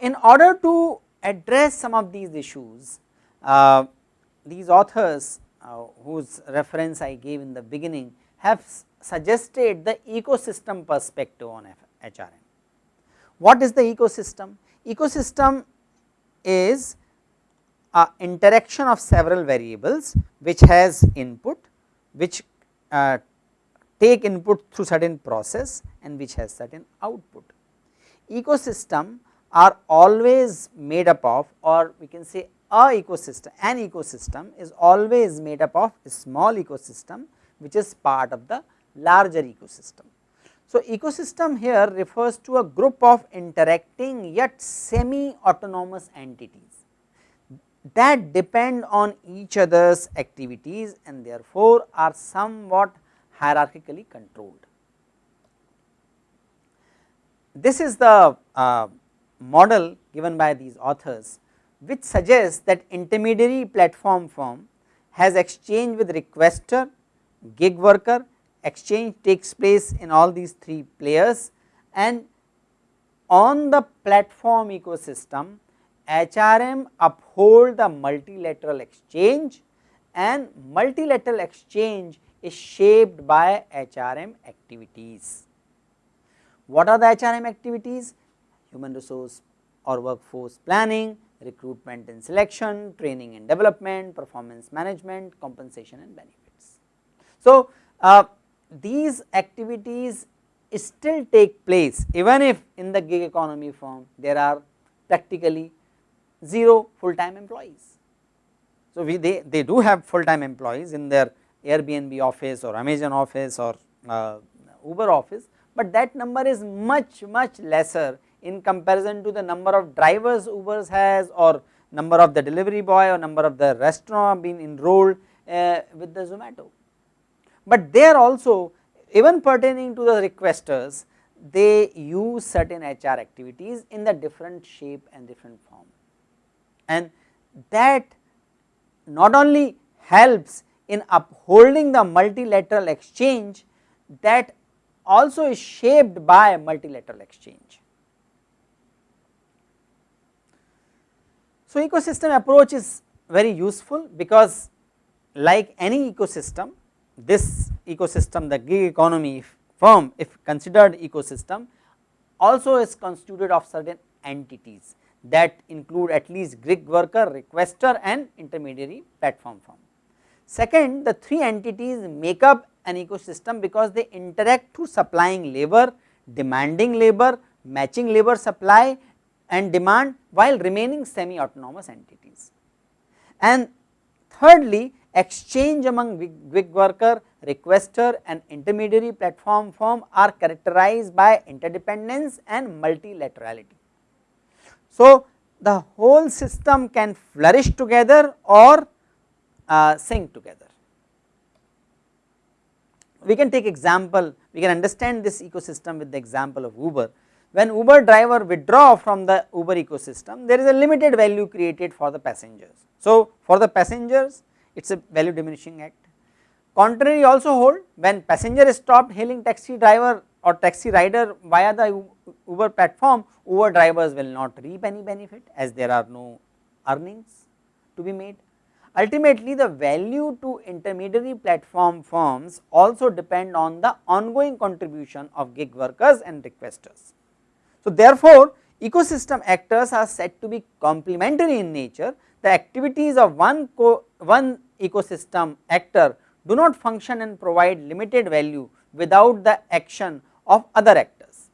In order to address some of these issues, uh, these authors uh, whose reference I gave in the beginning have suggested the ecosystem perspective on HRM. What is the ecosystem? Ecosystem is a interaction of several variables which has input, which uh, take input through certain process and which has certain output. Ecosystem are always made up of or we can say a ecosystem, an ecosystem is always made up of a small ecosystem which is part of the larger ecosystem. So, ecosystem here refers to a group of interacting yet semi autonomous entities that depend on each other's activities and therefore, are somewhat hierarchically controlled. This is the uh, model given by these authors which suggests that intermediary platform firm has exchange with requester, gig worker, exchange takes place in all these three players and on the platform ecosystem HRM uphold the multilateral exchange and multilateral exchange is shaped by HRM activities. What are the HRM activities? Human resource or workforce planning, recruitment and selection, training and development, performance management, compensation and benefits. So, uh, these activities still take place even if in the gig economy firm there are practically 0 full time employees. So, we they, they do have full time employees in their Airbnb office or Amazon office or uh, Uber office, but that number is much much lesser in comparison to the number of drivers Ubers has or number of the delivery boy or number of the restaurant being enrolled uh, with the Zomato. But there also even pertaining to the requesters they use certain HR activities in the different shape and different form and that not only helps in upholding the multilateral exchange that also is shaped by multilateral exchange. So, ecosystem approach is very useful because like any ecosystem this ecosystem the gig economy firm if considered ecosystem also is constituted of certain entities that include at least gig worker, requester and intermediary platform firm. Second the three entities make up an ecosystem because they interact through supplying labor, demanding labor, matching labor supply and demand while remaining semi autonomous entities. And thirdly exchange among gig worker, requester and intermediary platform firm are characterized by interdependence and multilaterality. So, the whole system can flourish together or uh, sink together. We can take example, we can understand this ecosystem with the example of Uber when Uber driver withdraw from the Uber ecosystem there is a limited value created for the passengers. So, for the passengers it is a value diminishing act. Contrary also hold when passenger is stopped hailing taxi driver or taxi rider via the Uber platform Uber drivers will not reap any benefit as there are no earnings to be made. Ultimately the value to intermediary platform firms also depend on the ongoing contribution of gig workers and requesters. So, therefore, ecosystem actors are said to be complementary in nature, the activities of one, one ecosystem actor do not function and provide limited value without the action of other actors.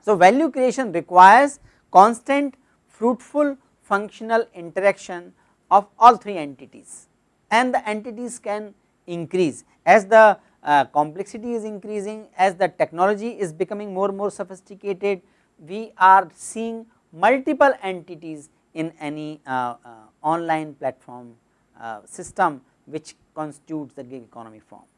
So, value creation requires constant fruitful functional interaction of all three entities and the entities can increase as the uh, complexity is increasing as the technology is becoming more and more sophisticated we are seeing multiple entities in any uh, uh, online platform uh, system which constitutes the gig economy form.